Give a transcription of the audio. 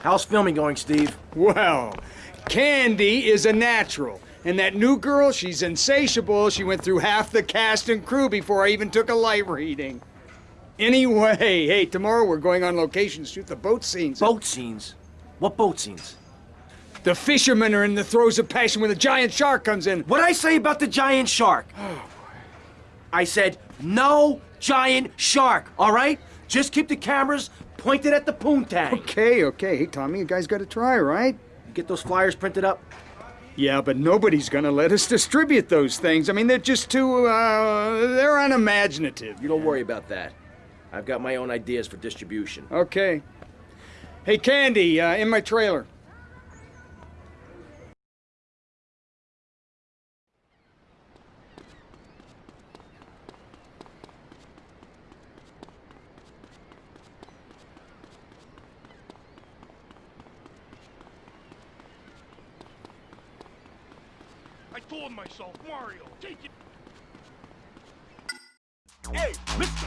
How's filming going, Steve? Well, Candy is a natural. And that new girl, she's insatiable. She went through half the cast and crew before I even took a light reading. Anyway, hey, tomorrow we're going on location to shoot the boat scenes. Boat scenes? What boat scenes? The fishermen are in the throes of passion when the giant shark comes in. What'd I say about the giant shark? Oh, I said, no giant shark, all right? Just keep the cameras pointed at the poontang. Okay, okay. Hey, Tommy, you guys gotta try, right? Get those flyers printed up? Yeah, but nobody's gonna let us distribute those things. I mean, they're just too, uh, they're unimaginative. You don't worry about that. I've got my own ideas for distribution. Okay. Hey, Candy, uh, in my trailer. Told myself, Mario, take it. Hey, mister!